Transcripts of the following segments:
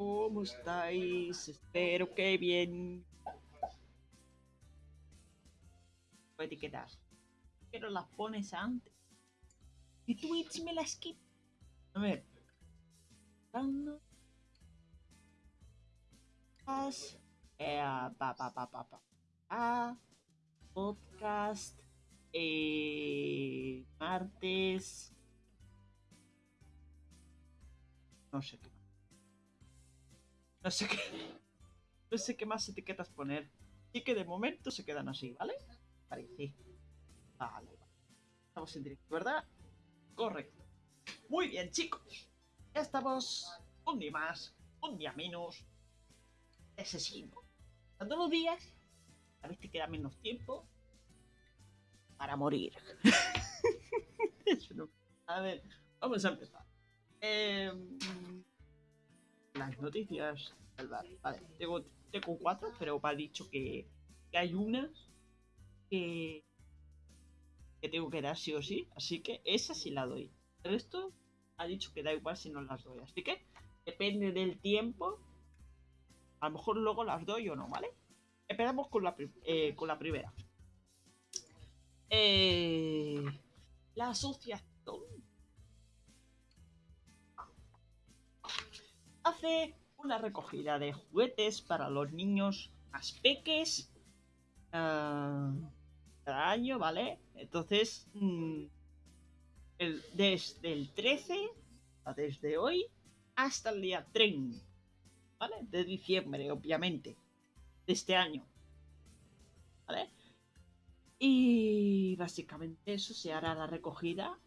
¿Cómo estáis? Espero que bien. Voy a. Pero las pones antes. Y Twitch me las quita. A ver. Eh, pa, pa. Ah, podcast. Eh, martes. No sé qué. No sé qué. No sé qué más etiquetas poner. Así que de momento se quedan así, ¿vale? Vale, sí. Vale, vale. Estamos en directo, ¿verdad? Correcto. Muy bien, chicos. Ya estamos un día más, un día menos. Asesino. Todos los días, a ver te queda menos tiempo para morir. A ver, vamos a empezar. Eh, las noticias del. Vale, tengo, tengo cuatro, pero ha dicho que, hay una que, que tengo que dar sí o sí. Así que esa sí la doy. El resto ha dicho que da igual si no las doy. Así que depende del tiempo. A lo mejor luego las doy o no, ¿vale? Empezamos con la, eh, con la primera. Eh, la asociación hace una recogida de juguetes para los niños más peques uh, cada año, ¿vale? Entonces, mm, el, desde el 13, desde hoy, hasta el día 30, ¿vale? De diciembre, obviamente, de este año, ¿vale? Y básicamente eso se hará la recogida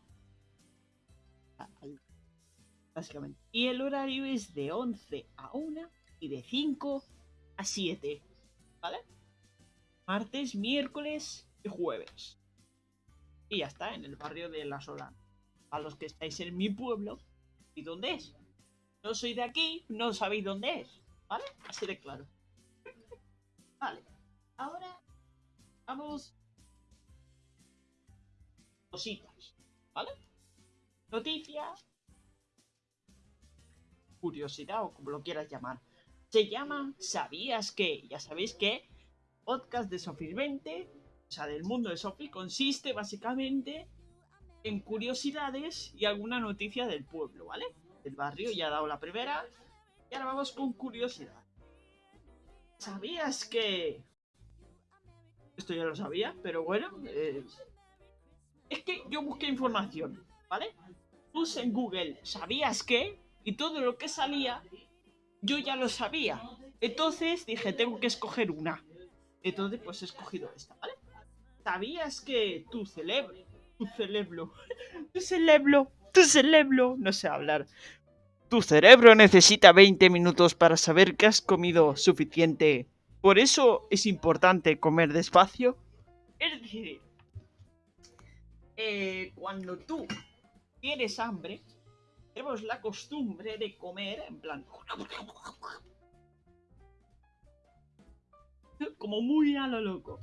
básicamente. Y el horario es de 11 a 1 y de 5 a 7, ¿vale? Martes, miércoles y jueves. Y ya está, en el barrio de La Solana. A los que estáis en mi pueblo, ¿y dónde es? No soy de aquí, no sabéis dónde es, ¿vale? Así de claro. vale, ahora vamos... Cositas, ¿vale? Noticias curiosidad o como lo quieras llamar. Se llama ¿Sabías que? Ya sabéis que podcast de Sophie 20, o sea, del mundo de Sophie, consiste básicamente en curiosidades y alguna noticia del pueblo, ¿vale? Del barrio, ya he dado la primera. Y ahora vamos con curiosidad. ¿Sabías que...? Esto ya lo sabía, pero bueno... Eh, es que yo busqué información, ¿vale? Puse en Google, ¿sabías que? Y todo lo que salía yo ya lo sabía. Entonces dije, tengo que escoger una. Entonces pues he escogido esta, ¿vale? ¿Sabías que tu cerebro, tu cerebro, tu cerebro, tu cerebro, no sé hablar, tu cerebro necesita 20 minutos para saber que has comido suficiente? Por eso es importante comer despacio. Es decir, eh, cuando tú tienes hambre, tenemos la costumbre de comer en plan... Como muy a lo loco.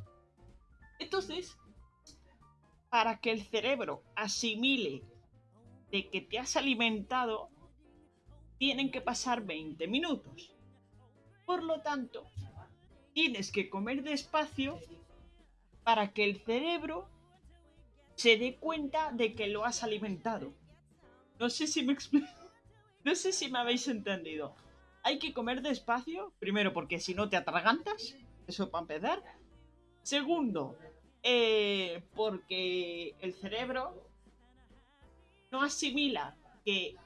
Entonces, para que el cerebro asimile de que te has alimentado, tienen que pasar 20 minutos. Por lo tanto, tienes que comer despacio para que el cerebro se dé cuenta de que lo has alimentado. No sé si me No sé si me habéis entendido. Hay que comer despacio, primero porque si no te atragantas, eso para empezar. Segundo, eh, porque el cerebro no asimila que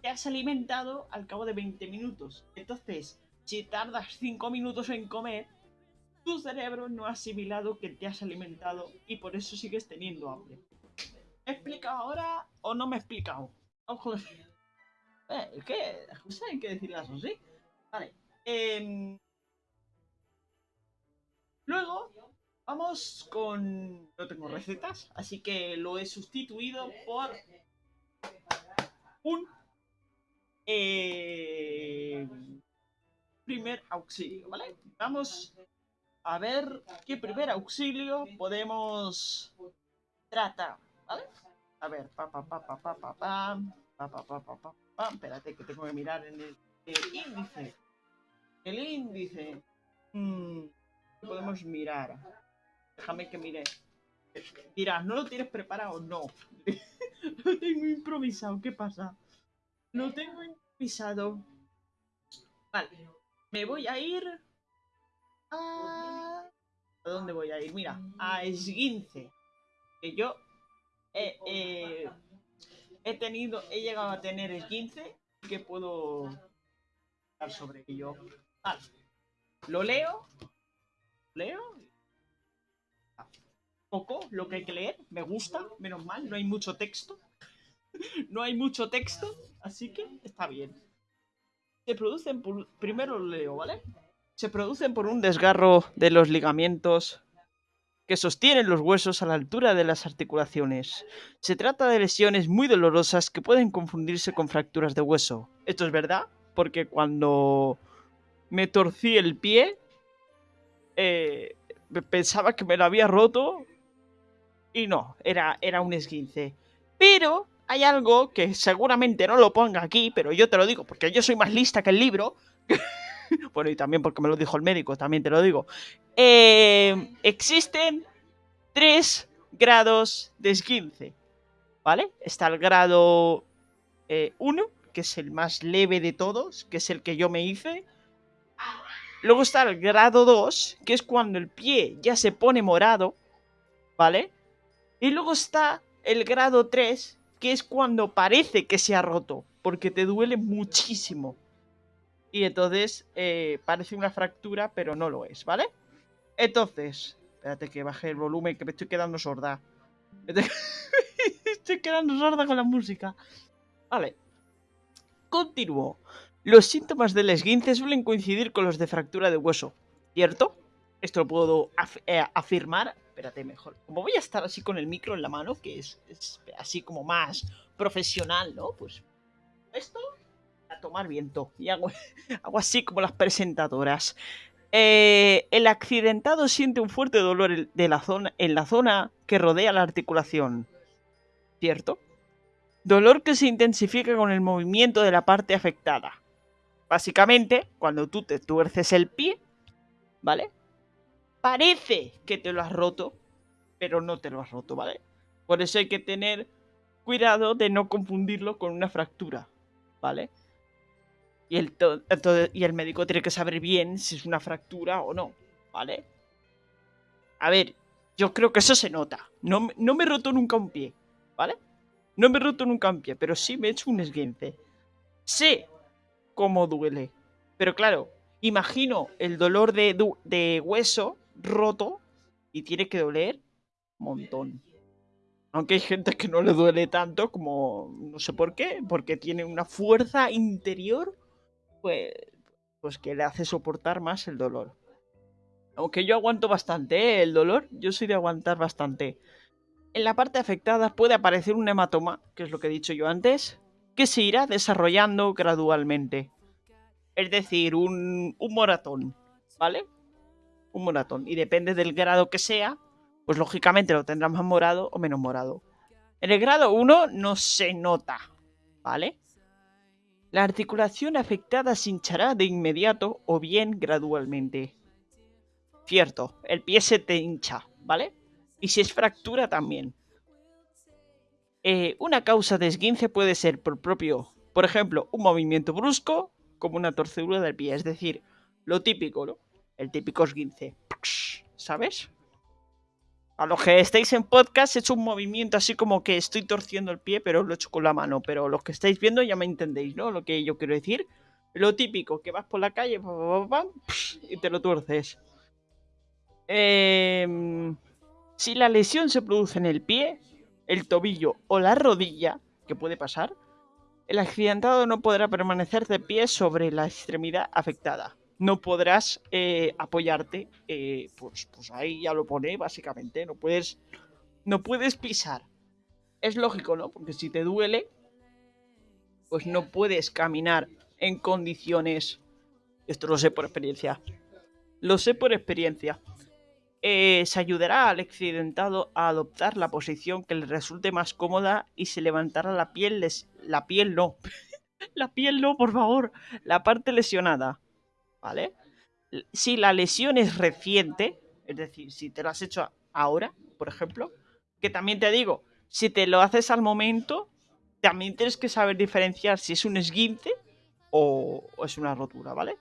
te has alimentado al cabo de 20 minutos. Entonces, si tardas 5 minutos en comer, tu cerebro no ha asimilado que te has alimentado y por eso sigues teniendo hambre. ¿Me he explicado ahora o no me he explicado? Ojo. Eh, que las hay que decirlas así. Vale. Em, luego, vamos con... No tengo recetas, así que lo he sustituido por un eh, primer auxilio, ¿vale? Vamos a ver qué primer auxilio podemos tratar. ¿Vale? A ver, pa pa pa pa pa pa pam. Pa pa pa pa pa pam. Espérate que tengo que mirar en el, índice. El índice. Podemos mirar. Déjame que mire. Dirás, ¿no lo tienes preparado? No. lo tengo improvisado. ¿Qué pasa? Lo tengo improvisado. Vale. Me voy a ir a... ¿A dónde voy a ir? Mira, a esguince. Que yo he, he tenido, he llegado a tener esguince que puedo hablar sobre ello. Vale. Lo leo. Leo. Poco lo que hay que leer. Me gusta, menos mal. No hay mucho texto. no hay mucho texto. Así que está bien. Se producen por... Primero lo leo, ¿vale? Se producen por un desgarro de los ligamentos que sostienen los huesos a la altura de las articulaciones. Se trata de lesiones muy dolorosas que pueden confundirse con fracturas de hueso. Esto es verdad, porque cuando me torcí el pie, eh, pensaba que me lo había roto y no, era, era un esguince. Pero hay algo que seguramente no lo ponga aquí, pero yo te lo digo porque yo soy más lista que el libro. bueno, y también porque me lo dijo el médico, también te lo digo. Eh, existen tres grados de esguince, ¿vale? Está el grado 1, eh, que es el más leve de todos, que es el que yo me hice. Luego está el grado 2, que es cuando el pie ya se pone morado, ¿vale? Y luego está el grado 3, que es cuando parece que se ha roto, porque te duele muchísimo. Y entonces eh, parece una fractura, pero no lo es, ¿vale? Entonces, espérate que baje el volumen, que me estoy quedando sorda. estoy quedando sorda con la música. Vale. Continúo. Los síntomas del esguince suelen coincidir con los de fractura de hueso, ¿cierto? Esto lo puedo eh, afirmar. Espérate, mejor. Como voy a estar así con el micro en la mano, que es así como más profesional, ¿no? Pues esto tomar viento. Y hago, así como las presentadoras. Eh, el accidentado siente un fuerte dolor de la zona, en la zona que rodea la articulación. ¿Cierto? Dolor que se intensifica con el movimiento de la parte afectada. Básicamente, cuando tú te tuerces el pie, ¿vale? Parece que te lo has roto, pero no te lo has roto, ¿vale? Por eso hay que tener cuidado de no confundirlo con una fractura, ¿vale? Y el, y el médico tiene que saber bien si es una fractura o no, ¿vale? A ver, yo creo que eso se nota. No, no me he roto nunca un pie, ¿vale? No me he roto nunca un pie, pero sí me he hecho un esguince. Sé cómo duele. Pero claro, imagino el dolor de, de hueso roto y tiene que doler un montón. Aunque hay gente que no le duele tanto como no sé por qué, porque tiene una fuerza interior pues, pues que le hace soportar más el dolor. Aunque yo aguanto bastante ¿eh? el dolor, yo soy de aguantar bastante. En la parte afectada puede aparecer un hematoma, que es lo que he dicho yo antes, que se irá desarrollando gradualmente. Es decir, un, un moratón, ¿vale? Un moratón. Y depende del grado que sea, pues lógicamente lo tendrá más morado o menos morado. En el grado 1 no se nota, ¿vale? La articulación afectada se hinchará de inmediato o bien gradualmente. Cierto, el pie se te hincha, ¿vale? Y si es fractura también. Eh, una causa de esguince puede ser por propio, por ejemplo, un movimiento brusco, como una torcedura del pie, es decir, lo típico, ¿no? El típico esguince, ¿sabes? A los que estáis en podcast he hecho un movimiento así como que estoy torciendo el pie, pero lo he hecho con la mano. Pero los que estáis viendo ya me entendéis, ¿no? Lo que yo quiero decir. Lo típico, que vas por la calle y te lo tuerces. Em, si la lesión se produce en el pie, el tobillo o la rodilla, que puede pasar, el accidentado no podrá permanecer de pie sobre la extremidad afectada no podrás eh, apoyarte. Eh, pues, pues ahí ya lo pone, básicamente. No puedes, no puedes pisar. Es lógico, ¿no? Porque si te duele, pues no puedes caminar en condiciones. Esto lo sé por experiencia. Lo sé por experiencia. Eh, se ayudará al accidentado a adoptar la posición que le resulte más cómoda y se levantará la piel, la piel no, La piel no, por favor. La parte lesionada. ¿Vale? Si la lesión es reciente, es decir, si te lo has hecho ahora, por ejemplo, que también te digo, si te lo haces al momento, también tienes que saber diferenciar si es un esguince o, es una rotura, ¿vale?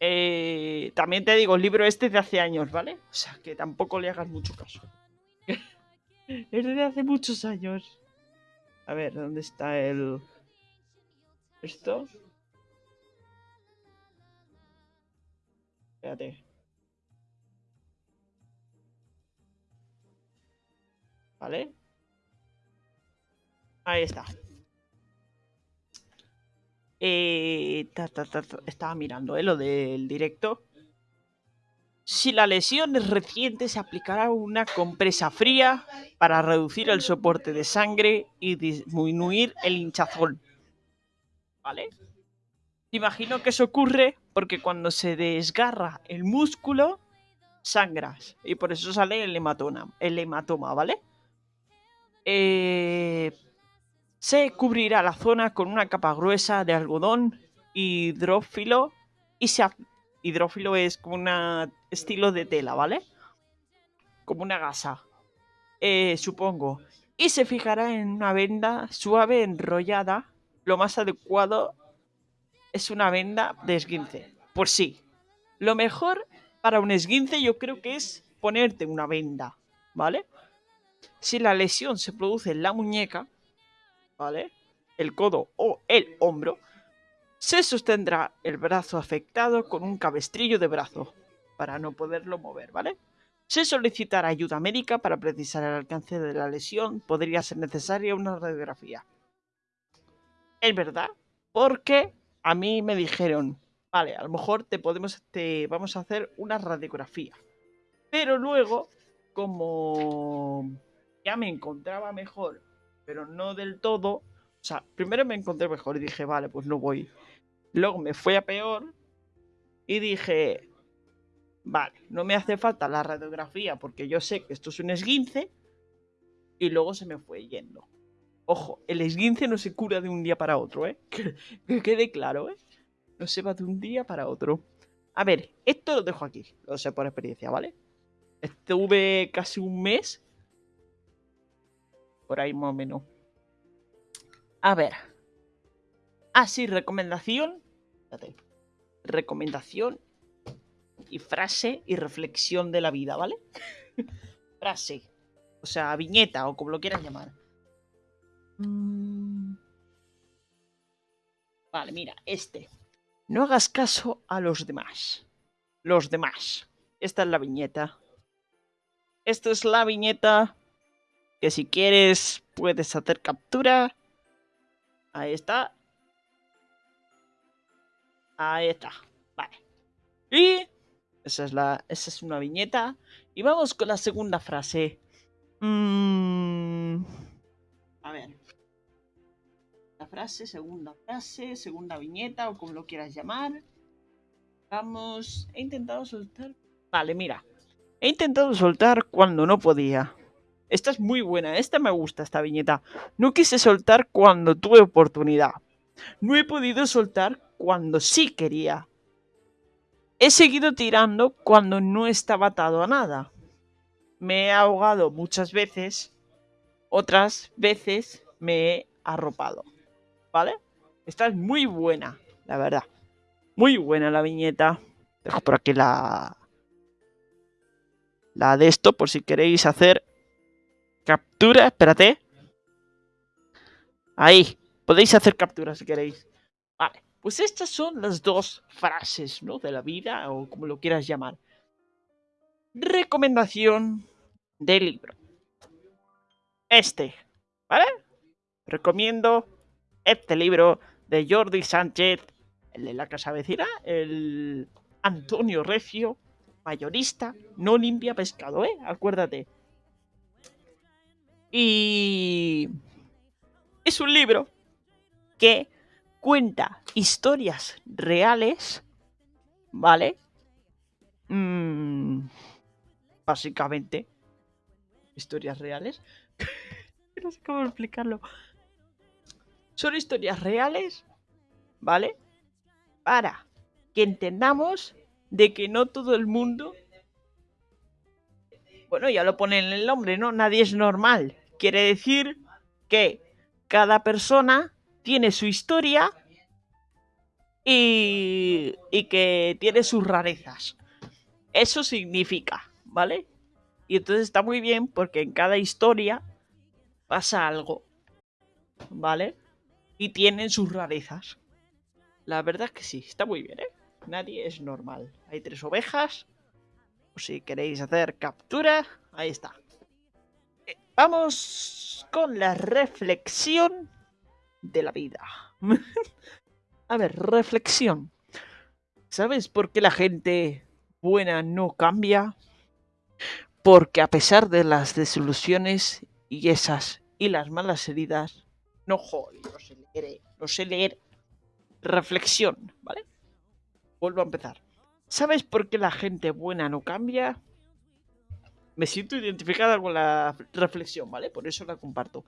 Eh, también te digo, el libro este es de hace años, ¿vale? O sea, que tampoco le hagas mucho caso. es de hace muchos años. A ver, ¿dónde está el... Esto? ¿Vale? Ahí está. Eh, estaba mirando eh, lo del directo. Si la lesión es reciente, se aplicará una compresa fría para reducir el soporte de sangre y disminuir el hinchazón. ¿Vale? Imagino que eso ocurre porque cuando se desgarra el músculo, sangras. Y por eso sale el hematoma, el hematoma ¿vale? Eh, se cubrirá la zona con una capa gruesa de algodón hidrófilo y se hidrófilo es como un estilo de tela, ¿vale? Como una gasa, eh, supongo. Y se fijará en una venda suave enrollada. Lo más adecuado es una venda de esguince. Por sí. Lo mejor para un esguince yo creo que es ponerte una venda, ¿vale? Si la lesión se produce en la muñeca, ¿vale? El codo o el hombro, se sostendrá el brazo afectado con un cabestrillo de brazo para no poderlo mover, ¿vale? Se solicitará ayuda médica para precisar el alcance de la lesión. Podría ser necesaria una radiografía. Es verdad, porque a mí me dijeron, vale, a lo mejor te podemos, te vamos a hacer una radiografía. Pero luego, como ya me encontraba mejor, pero no del todo. O sea, primero me encontré mejor y dije, vale, pues no voy. Luego me fue a peor y dije, vale, no me hace falta la radiografía porque yo sé que esto es un esguince. Y luego se me fue yendo. Ojo, el esguince no se cura de un día para otro, ¿eh? Que, quede claro, ¿eh? No se va de un día para otro. A ver, esto lo dejo aquí, lo sé por experiencia, ¿vale? Estuve casi un mes por ahí más o menos. A ver. Ah, sí, recomendación. Recomendación y frase y reflexión de la vida, ¿vale? frase. O sea, viñeta o como lo quieras llamar. Mm. Vale, mira, este. No hagas caso a los demás. Los demás. Esta es la viñeta. Esta es la viñeta que si quieres puedes hacer captura. Ahí está. Ahí está. Vale. Y esa es, la, esa es una viñeta. Y vamos con la segunda frase. Mm, a ver. Frase, segunda frase, segunda viñeta o como lo quieras llamar. Vamos. He intentado soltar. Vale, mira. He intentado soltar cuando no podía. Esta es muy buena, esta me gusta, esta viñeta. No quise soltar cuando tuve oportunidad. No he podido soltar cuando sí quería. He seguido tirando cuando no estaba atado a nada. Me he ahogado muchas veces, otras veces me he arropado. ¿Vale? Esta es muy buena, la verdad. Muy buena la viñeta. Dejo por aquí la... La de esto, por si queréis hacer Captura, espérate. Ahí, podéis hacer captura si queréis. Vale, pues estas son las dos frases, ¿no? De la vida, o como lo quieras llamar. Recomendación del libro. Este, ¿vale? Recomiendo este libro de Jordi Sánchez, el de la casa vecina, el Antonio Recio, mayorista, no limpia pescado, ¿eh? Acuérdate. Y es un libro que cuenta historias reales, ¿vale? Mm, básicamente, historias reales. no sé cómo explicarlo. Son historias reales, ¿vale? Para que entendamos de que no todo el mundo... Bueno, ya lo pone en el nombre, ¿no? Nadie es normal. Quiere decir que cada persona tiene su historia y, y que tiene sus rarezas. Eso significa, ¿vale? Y entonces está muy bien porque en cada historia pasa algo, ¿vale? Y tienen sus rarezas. La verdad es que sí, está muy bien, ¿eh? Nadie es normal. Hay tres ovejas. Si queréis hacer captura, ahí está. Eh, vamos con la reflexión de la vida. A ver, reflexión. ¿Sabes por qué la gente buena no cambia? Porque a pesar de las desilusiones y esas y las malas heridas, no joder, no sé leer, no sé leer. Reflexión, ¿vale? Vuelvo a empezar. ¿Sabes por qué la gente buena no cambia? Me siento identificada con la reflexión, ¿vale? Por eso la comparto.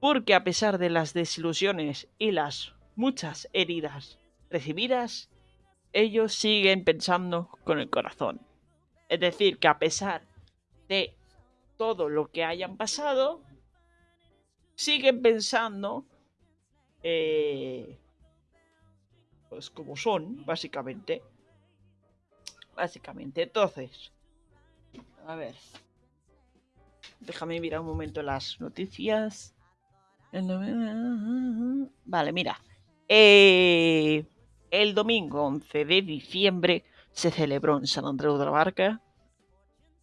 Porque a pesar de las desilusiones y las muchas heridas recibidas, ellos siguen pensando con el corazón. Es decir, que a pesar de todo lo que hayan pasado, siguen pensando eh, pues como son, básicamente. Básicamente, entonces, a ver, déjame mirar un momento las noticias. Vale, mira. Eh, el domingo 11 de diciembre se celebró en San Andreu de la Barca.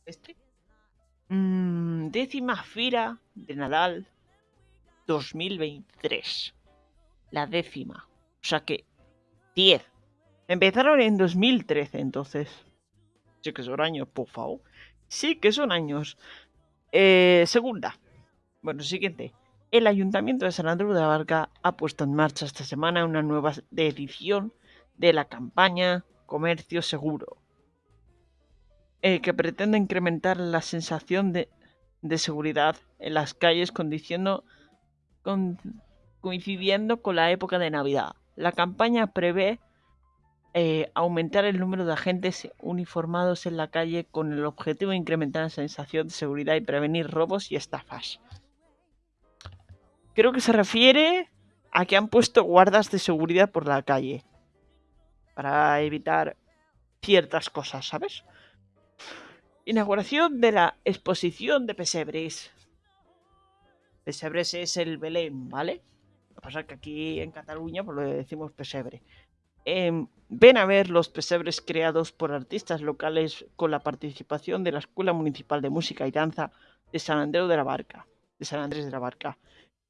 Este. Mm, décima fira de Nadal 2023. La décima. O sea que 10. Empezaron en 2013 entonces. Sí que son años, por favor. Sí que son años. Eh, segunda. Bueno, siguiente. El Ayuntamiento de San Andrés de la Barca ha puesto en marcha esta semana una nueva edición de la campaña Comercio Seguro, eh, que pretende incrementar la sensación de, seguridad en las calles coincidiendo con la época de Navidad. La campaña prevé eh, aumentar el número de agentes uniformados en la calle con el objetivo de incrementar la sensación de seguridad y prevenir robos y estafas. Creo que se refiere a que han puesto guardas de seguridad por la calle. Para evitar ciertas cosas, ¿sabes? Inauguración de la exposición de pesebres. Pesebres es el Belén, ¿vale? Lo que pasa es que aquí en Cataluña pues lo decimos pesebre. Em, ven a ver los pesebres creados por artistas locales con la participación de la Escuela Municipal de Música y Danza de San Andrés de la Barca. De San Andrés de la Barca.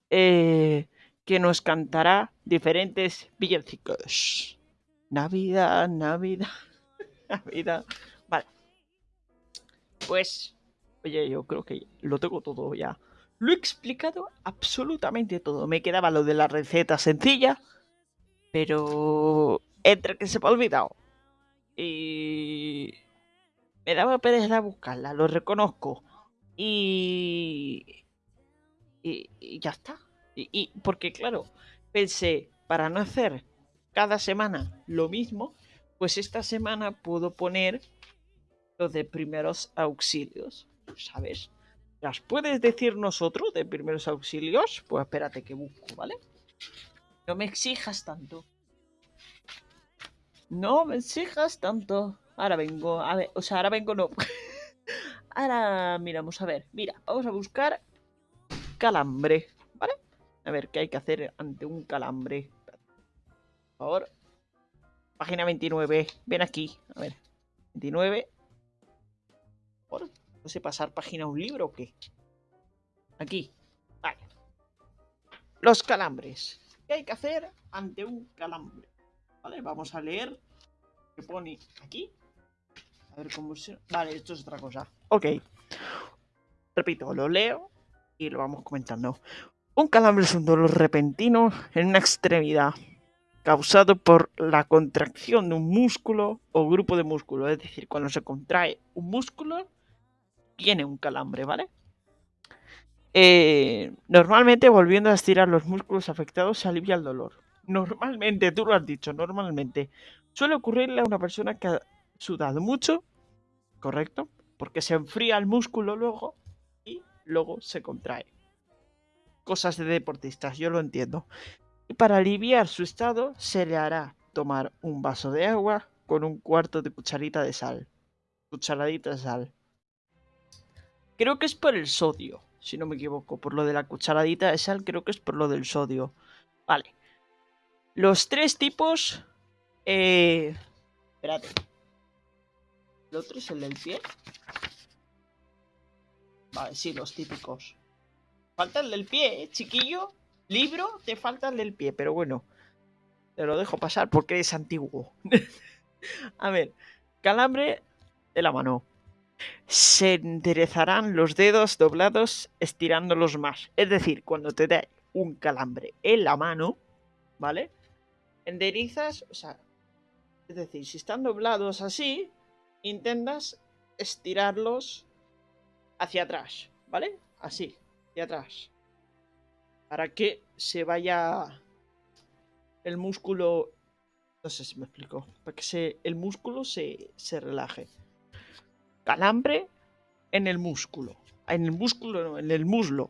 Eh, que nos cantará diferentes villancicos. Navidad, Navidad, Navidad. Vale. Pues, oye, yo creo que lo tengo todo ya. Lo he explicado absolutamente todo. Me quedaba lo de la receta sencilla, pero entre que se me ha olvidado y me daba pereza buscarla, lo reconozco. Y y, ya está. Y, porque claro, pensé, para no hacer cada semana lo mismo, pues esta semana puedo poner lo de primeros auxilios, ¿sabes? ¿Las puedes decir nosotros de primeros auxilios? Pues espérate que busco, ¿vale? No me exijas tanto. No me exijas tanto. Ahora vengo, a ver, o sea, ahora vengo no. ahora miramos, a ver, mira, vamos a buscar calambre, ¿vale? A ver, ¿qué hay que hacer ante un calambre? Por favor. Página 29. Ven aquí. A ver. 29. Por, no sé, pasar página a un libro o qué. Aquí. Vale. Los calambres. ¿Qué hay que hacer ante un calambre? Vale, vamos a leer. ¿Qué pone aquí? A ver cómo se... Vale, esto es otra cosa. Ok. Repito, lo leo y lo vamos comentando. Un calambre es un dolor repentino en una extremidad causado por la contracción de un músculo o grupo de músculos. Es decir, cuando se contrae un músculo, tiene un calambre, ¿vale? eh, normalmente volviendo a estirar los músculos afectados se alivia el dolor. Normalmente, tú lo has dicho, normalmente. Suele ocurrirle a una persona que ha sudado mucho, ¿correcto? Porque se enfría el músculo luego y luego se contrae. Cosas de deportistas, yo lo entiendo. Y para aliviar su estado se le hará tomar un vaso de agua con un cuarto de cucharita de sal. Cucharadita de sal. Creo que es por el sodio, si no me equivoco. Por lo de la cucharadita de sal, creo que es por lo del sodio. Vale. Los tres tipos... Eh... Espérate. ¿El otro es el del pie? Vale, sí, los típicos. Falta el del pie, ¿eh, chiquillo? Libro, te falta el del pie, pero bueno. Te lo dejo pasar porque es antiguo. A ver, calambre de la mano. Se enderezarán los dedos doblados estirándolos más. Es decir, cuando te dé un calambre en la mano, ¿vale? Enderezas, o sea, es decir, si están doblados así, intentas estirarlos hacia atrás, ¿vale? Así, hacia atrás. Para que se vaya el músculo... No sé si me explico. Para que se, el músculo se, se relaje. Calambre en el músculo. En el músculo, no, en el muslo.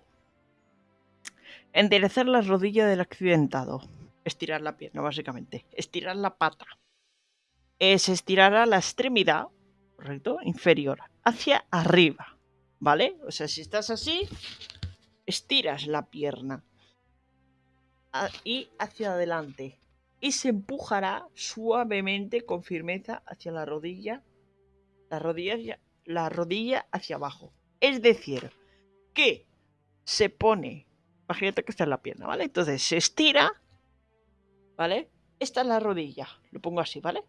Enderezar la rodilla del accidentado. Estirar la pierna, básicamente. Estirar la pata. Se estirará la extremidad, correcto, inferior, hacia arriba. ¿Vale? O sea, si estás así, estiras la pierna y hacia adelante. Y se empujará suavemente con firmeza hacia la rodilla, la rodilla, la rodilla hacia abajo. Es decir, que se pone, imagínate que está en la pierna, ¿vale? Entonces se estira, ¿vale? Esta es la rodilla, lo pongo así, ¿vale?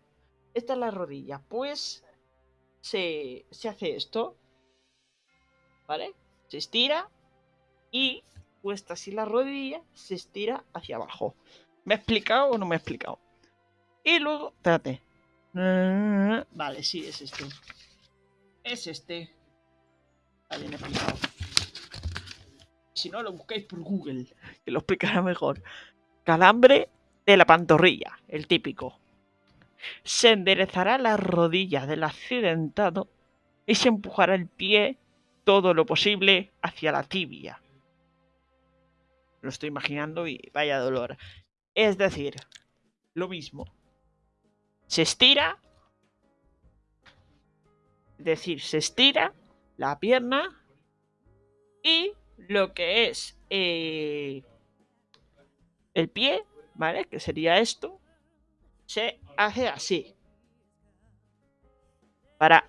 Esta es la rodilla, pues se, se hace esto, ¿vale? Se estira y puesta así la rodilla, se estira hacia abajo. ¿Me he explicado o no me he explicado? Y luego, espérate. Vale, sí, es este. Es este. Explicado. Si no, lo buscáis por Google, que lo explicará mejor. Calambre de la pantorrilla, el típico. Se enderezará la rodilla del accidentado y se empujará el pie todo lo posible hacia la tibia. Lo estoy imaginando y vaya dolor. Es decir, lo mismo. Se estira. Es decir, se estira la pierna. Y lo que es eh, el pie, ¿vale? Que sería esto. Se hace así. Para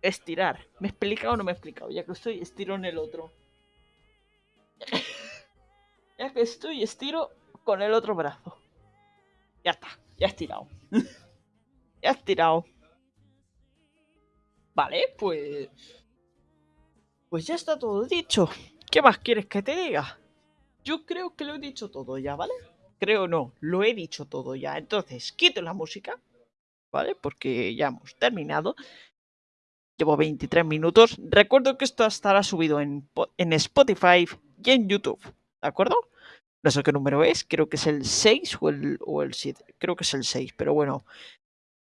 estirar. ¿Me he explicado o no me he explicado? Ya que estoy, estiro en el otro. Ya que estoy, estiro con el otro brazo. Ya está, ya he estirado. ya he estirado. Vale, pues... Pues ya está todo dicho. ¿Qué más quieres que te diga? Yo creo que lo he dicho todo ya, ¿vale? Creo no, lo he dicho todo ya. Entonces, quito la música, ¿vale? Porque ya hemos terminado. Llevo 23 minutos. Recuerdo que esto estará subido en, en Spotify y en YouTube, ¿de acuerdo? No sé qué número es, creo que es el 6 o el, o el 7. Creo que es el 6, pero bueno.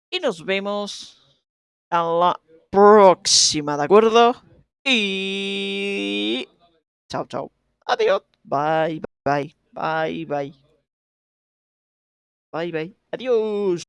Y nos vemos a la próxima, ¿de acuerdo? Y... Chao, chao. Adiós. Bye, bye, bye, bye. Bye, bye. Adiós.